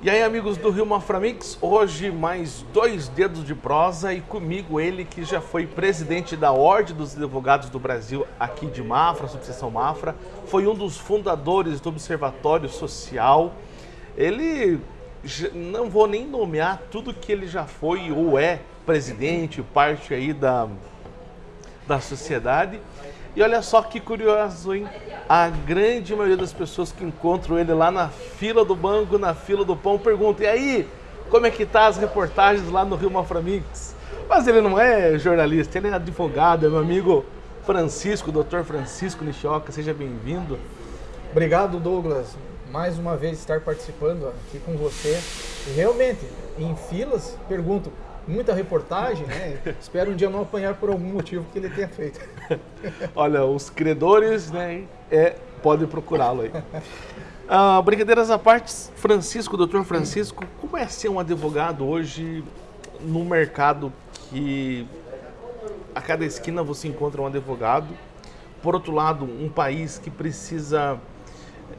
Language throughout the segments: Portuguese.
E aí, amigos do Rio Maframix, hoje mais dois dedos de prosa e comigo ele que já foi presidente da Ordem dos Advogados do Brasil aqui de Mafra, subseção Mafra, foi um dos fundadores do Observatório Social. Ele, não vou nem nomear tudo que ele já foi ou é presidente, parte aí da, da sociedade. E olha só que curioso, hein? A grande maioria das pessoas que encontram ele lá na fila do banco, na fila do pão, perguntam, e aí, como é que tá as reportagens lá no Rio Maframix? Mas ele não é jornalista, ele é advogado, é meu amigo Francisco, doutor Francisco Nishioca, seja bem-vindo. Obrigado, Douglas. Mais uma vez estar participando aqui com você. E realmente, em filas, pergunto, muita reportagem, né? Espero um dia não apanhar por algum motivo que ele tenha feito. Olha, os credores, né, é, podem procurá-lo aí. Ah, brincadeiras à parte, Francisco, doutor Francisco, como é ser um advogado hoje no mercado que a cada esquina você encontra um advogado? Por outro lado, um país que precisa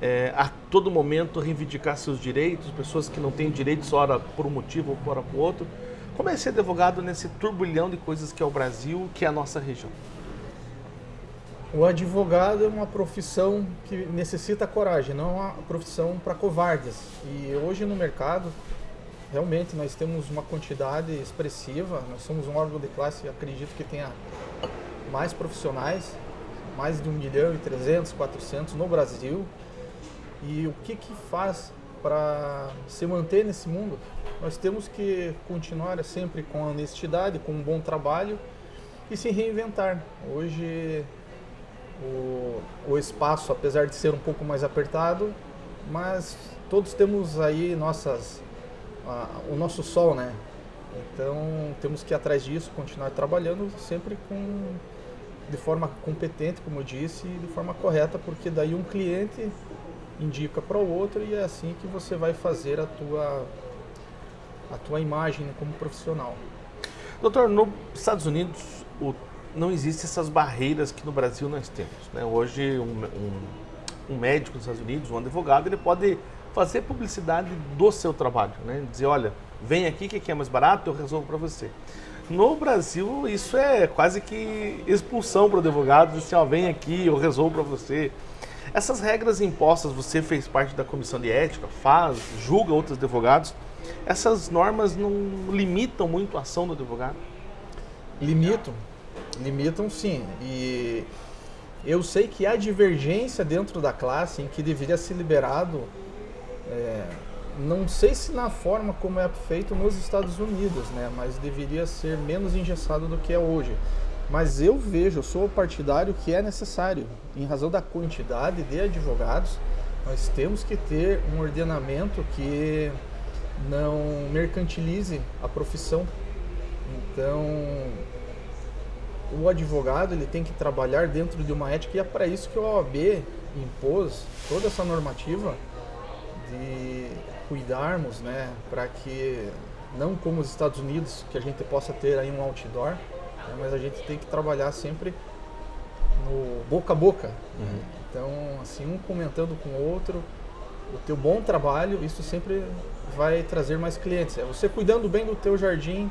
é, a todo momento reivindicar seus direitos, pessoas que não têm direitos, ora por um motivo ora por outro. Como é ser advogado nesse turbilhão de coisas que é o Brasil, que é a nossa região? O advogado é uma profissão que necessita coragem, não é uma profissão para covardes. E hoje no mercado, realmente nós temos uma quantidade expressiva, nós somos um órgão de classe, acredito que tenha mais profissionais, mais de 1 milhão e 300, 400 no Brasil. E o que, que faz para se manter nesse mundo? Nós temos que continuar sempre com honestidade, com um bom trabalho e se reinventar. Hoje o, o espaço, apesar de ser um pouco mais apertado, mas todos temos aí nossas, o nosso sol, né? Então temos que ir atrás disso, continuar trabalhando sempre com de forma competente, como eu disse, e de forma correta, porque daí um cliente indica para o outro e é assim que você vai fazer a tua a tua imagem como profissional. Doutor, nos Estados Unidos o, não existem essas barreiras que no Brasil nós temos. Né? Hoje, um, um, um, médico nos Estados Unidos, um advogado, ele pode fazer publicidade do seu trabalho. Né? Dizer, olha, vem aqui que é mais barato, eu resolvo para você. No Brasil, isso é quase que expulsão para o advogado, dizer, assim, ó, vem aqui, eu resolvo para você. Essas regras impostas, você fez parte da comissão de ética, faz, julga outros advogados, essas normas não limitam muito a ação do advogado? Limitam, limitam sim. E eu sei que há divergência dentro da classe em que deveria ser liberado, é, não sei se na forma como é feito nos Estados Unidos, né, mas deveria ser menos engessado do que é hoje. Mas eu vejo, eu sou partidário que é necessário, em razão da quantidade de advogados, nós temos que ter um ordenamento que não mercantilize a profissão. Então, o advogado ele tem que trabalhar dentro de uma ética e é para isso que a OAB impôs toda essa normativa de cuidarmos, né, para que não como os Estados Unidos que a gente possa ter aí um outdoor, né, mas a gente tem que trabalhar sempre no boca a boca. Uhum. Então, assim, um comentando com o outro, o teu bom trabalho, isso sempre vai trazer mais clientes. É você cuidando bem do teu jardim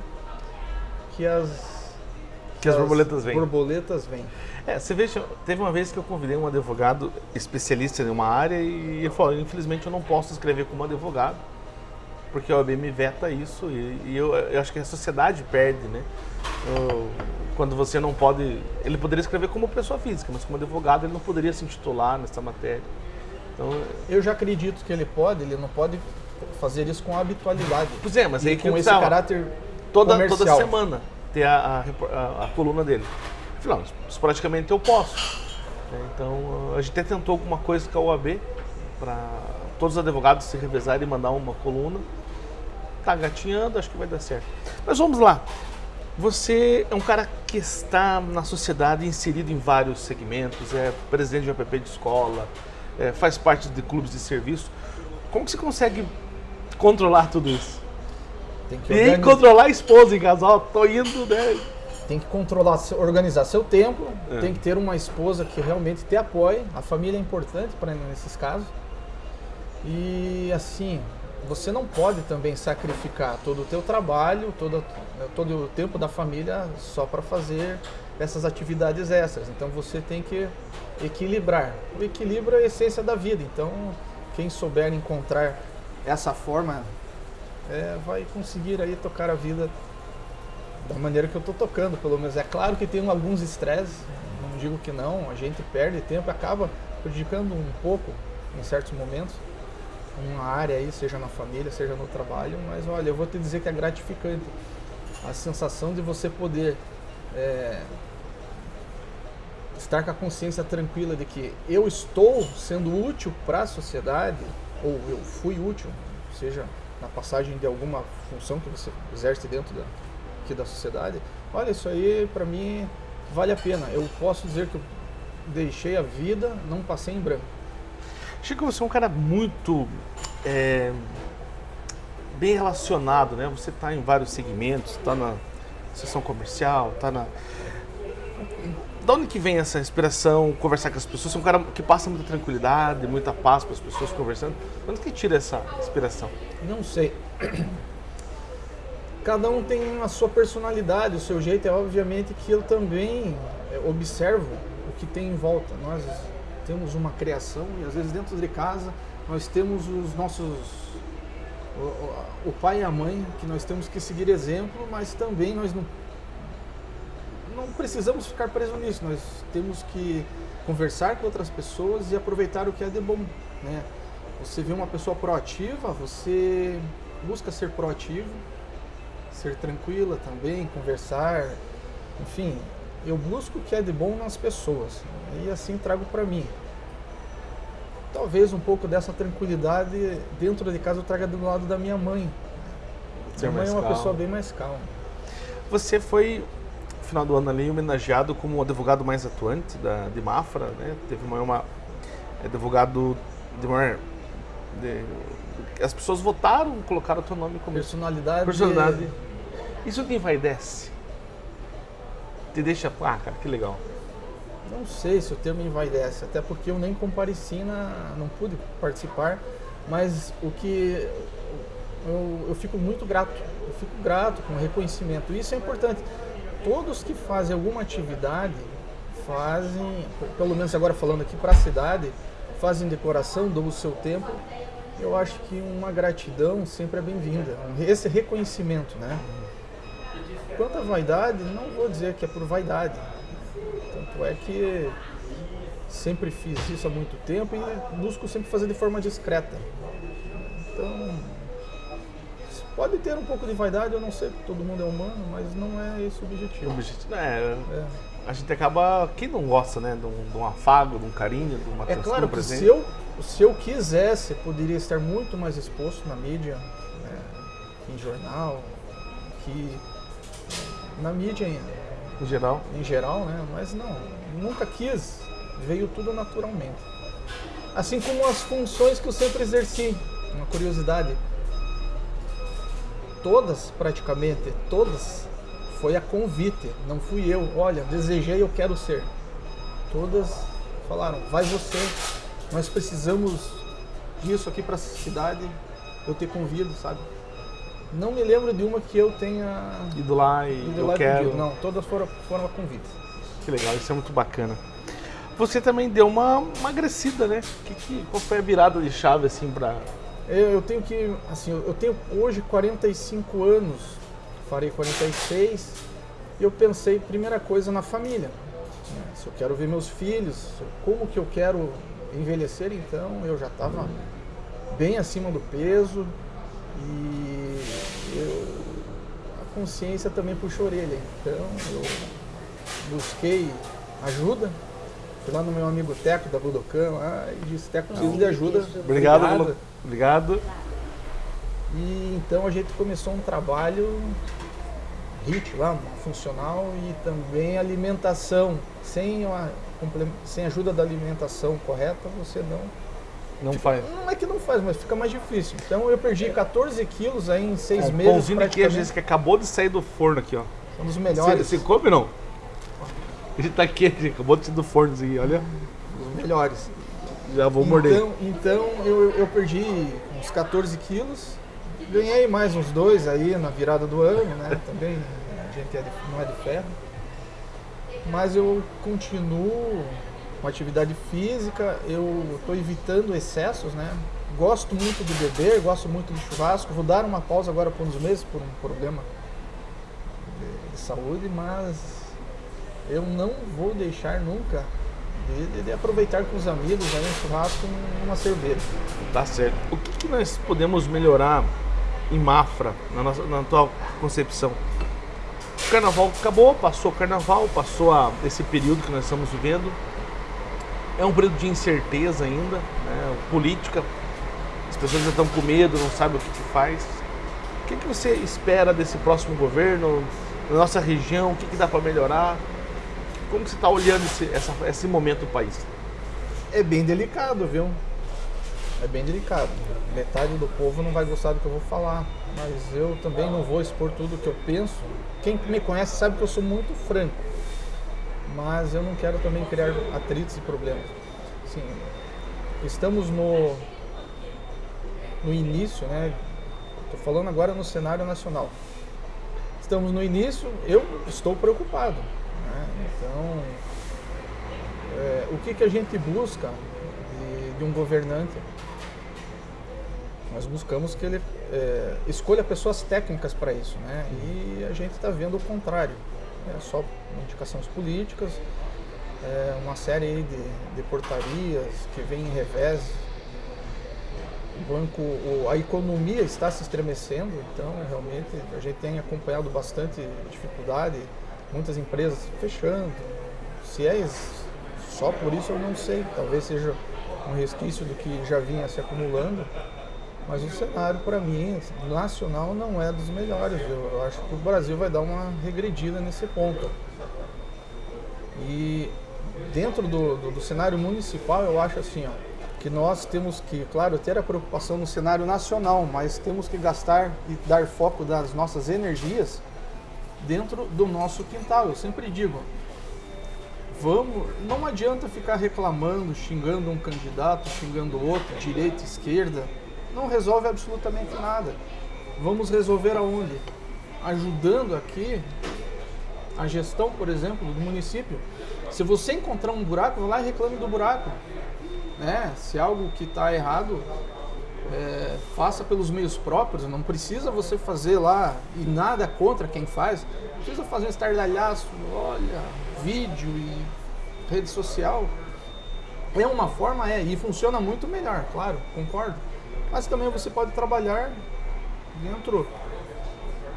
que as que as, as borboletas vêm. Borboletas vêm. É, você veja, teve uma vez que eu convidei um advogado especialista em uma área e ele falou, infelizmente eu não posso escrever como advogado, porque a OAB me veta isso e, e eu, eu, acho que a sociedade perde, né? Eu, quando você não pode... Ele poderia escrever como pessoa física, mas como advogado ele não poderia se intitular nessa matéria. Então, eu já acredito que ele pode, ele não pode fazer isso com habitualidade. Pois é, mas aí com esse tava. caráter toda, comercial. toda semana ter a, a, a, coluna dele. Afinal, isso praticamente eu posso. Né? Então, a gente até tentou alguma coisa com a OAB para todos os advogados se revezarem e mandar uma coluna. Tá gatinhando, acho que vai dar certo. Mas vamos lá. Você é um cara que está na sociedade inserido em vários segmentos, é presidente de APP de escola, é, faz parte de clubes de serviço. Como que você consegue controlar tudo isso? Tem que e controlar a esposa em casa, ó, tô indo, né? Tem que controlar, organizar seu tempo, é. tem que ter uma esposa que realmente te apoie. A família é importante para nesses casos. E assim, você não pode também sacrificar todo o teu trabalho, todo, todo o tempo da família só para fazer essas atividades extras. Então você tem que equilibrar. O equilíbrio é a essência da vida. Então quem souber encontrar essa forma é, vai conseguir aí tocar a vida da maneira que eu estou tocando, pelo menos. É claro que tem alguns estresses, não digo que não, a gente perde tempo acaba prejudicando um pouco em certos momentos uma área aí, seja na família, seja no trabalho, mas olha, eu vou te dizer que é gratificante a sensação de você poder é, estar com a consciência tranquila de que eu estou sendo útil para a sociedade, ou eu fui útil, seja na passagem de alguma função que você exerce dentro da, aqui da sociedade, olha, isso aí para mim vale a pena. Eu posso dizer que eu deixei a vida, não passei em branco. Chico, você é um cara muito é, bem relacionado, né? Você está em vários segmentos, está na sessão comercial, está na... Da onde que vem essa inspiração, conversar com as pessoas? Você é um cara que passa muita tranquilidade, muita paz para as pessoas conversando. De onde que tira essa inspiração? Não sei. Cada um tem a sua personalidade, o seu jeito. É obviamente que eu também é, observo o que tem em volta. Nós temos uma criação e às vezes dentro de casa nós temos os nossos o, o, pai e a mãe que nós temos que seguir exemplo, mas também nós não não precisamos ficar presos nisso. Nós temos que conversar com outras pessoas e aproveitar o que é de bom, né? Você vê uma pessoa proativa, você busca ser proativo, ser tranquila também, conversar, enfim, eu busco o que é de bom nas pessoas e assim trago para mim. Talvez um pouco dessa tranquilidade dentro de casa eu traga do lado da minha mãe. Ser minha mãe é uma calma. pessoa bem mais calma. Você foi, no final do ano ali, homenageado como o advogado mais atuante da, de Mafra, né? Teve uma, uma advogado de maior... De, as pessoas votaram, colocaram o teu nome como... Personalidade. Personalidade. Isso te envaidece? Te deixa... Ah, cara, que legal. Não sei se o termo envaidece, até porque eu nem compareci, na, não pude participar, mas o que eu, eu fico muito grato, eu fico grato com o reconhecimento. Isso é importante. Todos que fazem alguma atividade fazem, pelo menos agora falando aqui para a cidade, fazem decoração, dão o seu tempo. Eu acho que uma gratidão sempre é bem-vinda. Esse reconhecimento, né? Quanto à vaidade, não vou dizer que é por vaidade, tanto é que sempre fiz isso há muito tempo e busco sempre fazer de forma discreta. Então, pode ter um pouco de vaidade, eu não sei, todo mundo é humano, mas não é esse o objetivo. O objetivo é, é. A gente acaba. Quem não gosta, né? De um, de um afago, de um carinho, de uma É claro que se eu, se eu quisesse, poderia estar muito mais exposto na mídia, né, em jornal, que na mídia em geral? Em geral, né? Mas não, nunca quis. Veio tudo naturalmente. Assim como as funções que eu sempre exerci. Uma curiosidade. Todas, praticamente, todas, foi a convite. Não fui eu. Olha, desejei, eu quero ser. Todas falaram, vai você. Nós precisamos disso aqui para a cidade. Eu te convido, sabe? Não me lembro de uma que eu tenha ido lá e ido eu lá quero. Pedido. Não, todas foram, foram a convite. Que legal, isso é muito bacana. Você também deu uma emagrecida, né? Que, que, qual foi a virada de chave assim para? Eu, eu tenho que, assim, eu tenho hoje 45 anos, farei 46. E eu pensei, primeira coisa, na família. Né? Se eu quero ver meus filhos, como que eu quero envelhecer, então eu já estava bem acima do peso, e eu, a consciência também puxou a orelha. Então eu busquei ajuda. Fui lá no meu amigo Teco da Budokan lá e disse, Teco, preciso de ajuda. Obrigado, obrigado. obrigado. E então a gente começou um trabalho HIT lá, funcional e também alimentação. Sem, a, sem ajuda da alimentação correta, você não não tipo, faz. Não é que não faz, mas fica mais difícil. Então eu perdi 14 quilos aí em seis um meses. Pãozinho de queijo esse que acabou de sair do forno aqui, ó. Um dos melhores. Você, come não? Ele tá quente, acabou de sair do forno aqui, olha. Os melhores. Já vou morder. Então, então eu, eu perdi uns 14 quilos. Ganhei mais uns dois aí na virada do ano, né? Também a gente é de, não é de ferro. Mas eu continuo com atividade física, eu estou evitando excessos, né? Gosto muito de beber, gosto muito de churrasco. Vou dar uma pausa agora por uns meses por um problema de, de saúde, mas eu não vou deixar nunca de, de, aproveitar com os amigos aí um churrasco uma cerveja. Tá certo. O que, que nós podemos melhorar em Mafra, na, nossa, na tua concepção? O carnaval acabou, passou o carnaval, passou a, esse período que nós estamos vivendo. É um período de incerteza ainda, né? política, as pessoas já estão com medo, não sabem o que, que faz. O que, que você espera desse próximo governo, na nossa região, o que, que dá para melhorar? Como você está olhando esse, essa, esse momento do país? É bem delicado, viu? É bem delicado. Metade do povo não vai gostar do que eu vou falar, mas eu também não vou expor tudo o que eu penso. Quem me conhece sabe que eu sou muito franco, mas eu não quero também criar atritos e problemas. Sim, estamos no, no início, né? Estou falando agora no cenário nacional. Estamos no início, eu estou preocupado então, é, o que, que a gente busca de, de um governante? Nós buscamos que ele é, escolha pessoas técnicas para isso, né? E a gente está vendo o contrário. É só indicações políticas, é, uma série de, de portarias que vem em revés. O banco, a economia está se estremecendo, então realmente a gente tem acompanhado bastante dificuldade muitas empresas fechando. Se é só por isso eu não sei, talvez seja um resquício do que já vinha se acumulando, mas o cenário para mim nacional não é dos melhores. Eu acho que o Brasil vai dar uma regredida nesse ponto. E dentro do, do, do cenário municipal eu acho assim, ó, que nós temos que, claro, ter a preocupação no cenário nacional, mas temos que gastar e dar foco das nossas energias dentro do nosso quintal. Eu sempre digo, vamos, não adianta ficar reclamando, xingando um candidato, xingando outro, direita, esquerda, não resolve absolutamente nada. Vamos resolver aonde? Ajudando aqui a gestão, por exemplo, do município. Se você encontrar um buraco, vai lá e reclame do buraco. Né? Se algo que está errado, é, faça pelos meios próprios, não precisa você fazer lá e nada contra quem faz, não precisa fazer um estardalhaço, olha, vídeo e rede social. É uma forma, é, e funciona muito melhor, claro, concordo. Mas também você pode trabalhar dentro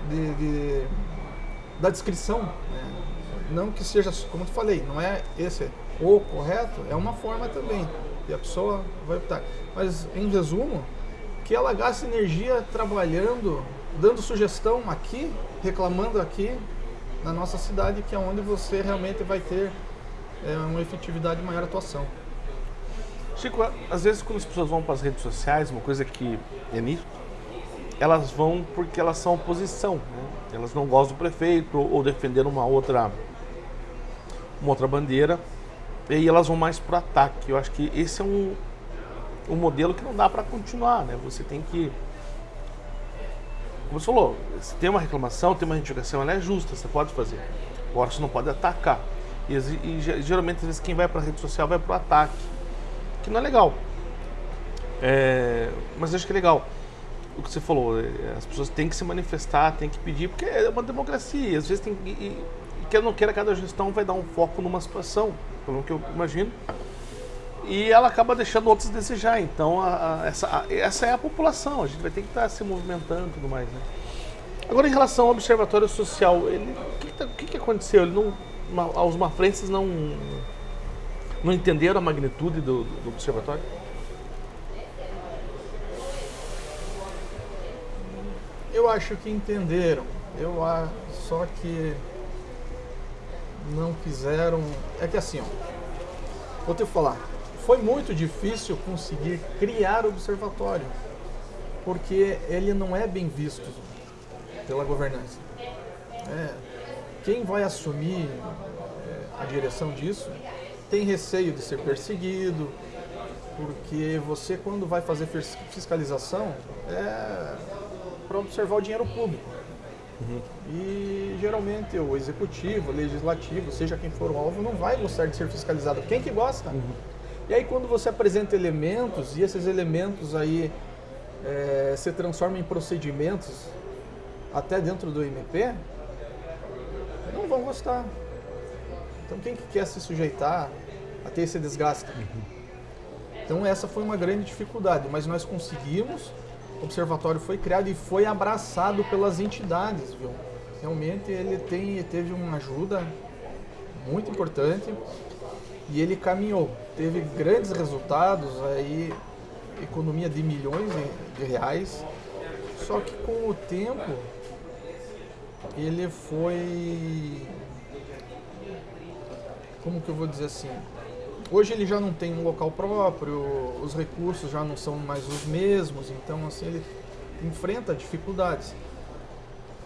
de, de da descrição. Né? Não que seja, como eu falei, não é esse o correto, é uma forma também. E a pessoa vai optar. Mas, em resumo, que ela gaste energia trabalhando, dando sugestão aqui, reclamando aqui na nossa cidade, que é onde você realmente vai ter é, uma efetividade de maior atuação. Chico, às vezes quando as pessoas vão para as redes sociais, uma coisa que é nítido, elas vão porque elas são oposição, né? elas não gostam do prefeito ou defendendo uma outra, uma outra bandeira, e elas vão mais para o ataque. Eu acho que esse é um, um modelo que não dá para continuar, né? Você tem que como você falou, se tem uma reclamação, tem uma reivindicação, ela é justa, você pode fazer. Agora você não pode atacar. E, e geralmente, às vezes, quem vai para a rede social vai para o ataque, que não é legal. É, mas acho que é legal o que você falou. É, as pessoas têm que se manifestar, têm que pedir, porque é uma democracia. Às vezes tem e, e quer ou não queira, cada gestão vai dar um foco numa situação, pelo que eu imagino e ela acaba deixando outros desejar. Então, a, a, essa, a, essa é a população, a gente vai ter que estar tá se movimentando e tudo mais. Né? Agora, em relação ao observatório social, o que, que, que, que aconteceu? Ele não, os mafrenses não, não entenderam a magnitude do, do observatório? Eu acho que entenderam. Eu só que não fizeram. É que assim, ó, vou te falar foi muito difícil conseguir criar o observatório, porque ele não é bem visto pela governança. É, quem vai assumir é, a direção disso tem receio de ser perseguido, Porque você, quando vai fazer fiscalização, é para observar o dinheiro público. Uhum. E geralmente o executivo, o legislativo, seja quem for o alvo, não vai gostar de ser fiscalizado. Quem que gosta? Uhum. E aí quando você apresenta elementos e esses elementos aí é, se transformam em procedimentos até dentro do MP, não vão gostar. Então quem que quer se sujeitar a ter esse desgaste? Uhum. Então essa foi uma grande dificuldade, mas nós conseguimos, o observatório foi criado e foi abraçado pelas entidades, viu? Realmente ele tem, teve uma ajuda muito importante e ele caminhou, teve grandes resultados, aí economia de milhões de reais, só que com o tempo ele foi como que eu vou dizer assim? Hoje ele já não tem um local próprio os recursos já não são mais os mesmos então assim ele enfrenta dificuldades.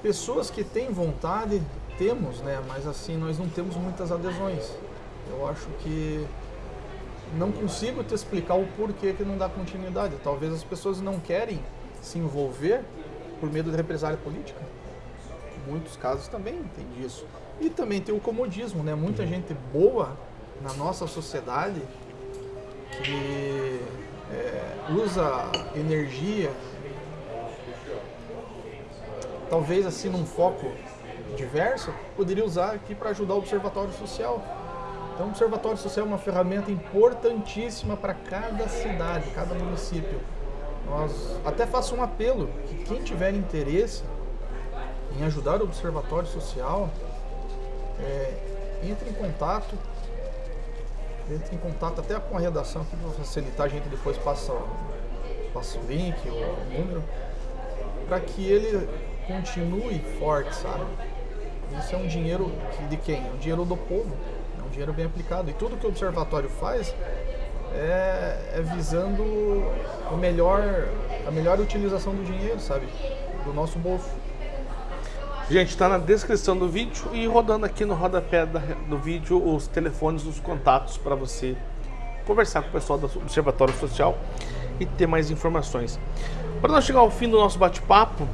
Pessoas que têm vontade temos né? Mas assim nós não temos muitas adesões. Eu acho que não consigo te explicar o porquê que não dá continuidade. Talvez as pessoas não querem se envolver por medo de represália política. Muitos casos também tem disso. E também tem o comodismo, né? Muita uhum. gente boa na nossa sociedade que é, usa energia, talvez assim num foco diverso, poderia usar aqui para ajudar o observatório social. Então, o observatório social é uma ferramenta importantíssima para cada cidade, cada município. Nós até faço um apelo que quem tiver interesse em ajudar o Observatório Social, é, entre em contato, entre em contato até com a redação aqui para facilitar, a gente depois passa, passa o link, o número, para que ele continue forte, sabe? Isso é um dinheiro de quem? Um dinheiro do povo, é um dinheiro bem aplicado. E tudo que o observatório faz é, é visando o melhor, a melhor utilização do dinheiro, sabe? Do nosso bolso. Gente, está na descrição do vídeo e rodando aqui no rodapé do vídeo os telefones, os contatos para você conversar com o pessoal do Observatório Social e ter mais informações. Para nós chegar ao fim do nosso bate-papo,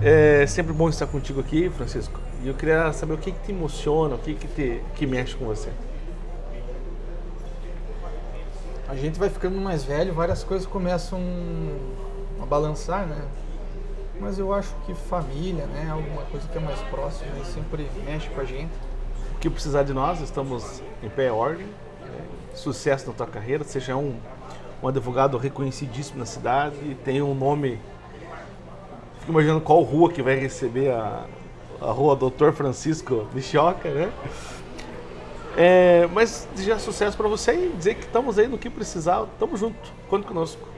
é sempre bom estar contigo aqui, Francisco. E eu queria saber o que, que te emociona, o que, que, te, que mexe com você. A gente vai ficando mais velho, várias coisas começam a balançar, né? Mas eu acho que família, né, alguma coisa que é mais próxima e sempre mexe com a gente. O que precisar de nós, estamos em pé ordem. É, sucesso na tua carreira, seja um, um advogado reconhecidíssimo na cidade, tem um nome. Fico imaginando qual rua que vai receber a, a rua Doutor Francisco Nishioka, né? É, mas desejar sucesso para você e dizer que estamos aí no que precisar, estamos junto, conte conosco.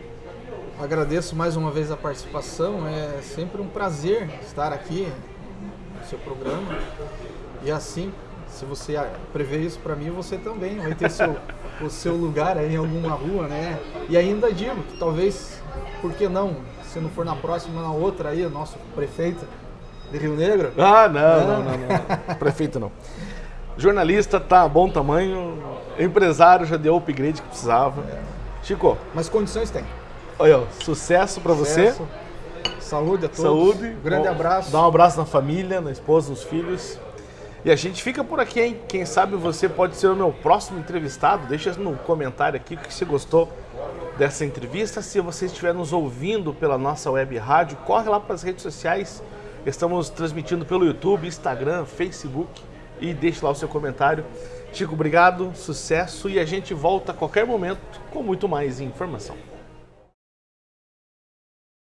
Agradeço mais uma vez a participação, é sempre um prazer estar aqui no seu programa. E assim, se você prevê isso para mim, você também vai ter seu, o seu lugar aí em alguma rua, né? E ainda digo que talvez, por que não, se não for na próxima, na outra aí, o nosso prefeito de Rio Negro? Ah, não, não, não, não, não. prefeito não. Jornalista tá a bom tamanho, empresário já deu o upgrade que precisava. É. Chico. Mas condições tem. Olha, sucesso para você. Saúde a todos. Saúde. Um grande abraço. Dá um abraço na família, na esposa, nos filhos. E a gente fica por aqui, hein? Quem sabe você pode ser o meu próximo entrevistado. Deixa no comentário aqui o que você gostou dessa entrevista. Se você estiver nos ouvindo pela nossa web rádio, corre lá para as redes sociais. Estamos transmitindo pelo YouTube, Instagram, Facebook e deixe lá o seu comentário. Chico, obrigado, sucesso e a gente volta a qualquer momento com muito mais informação.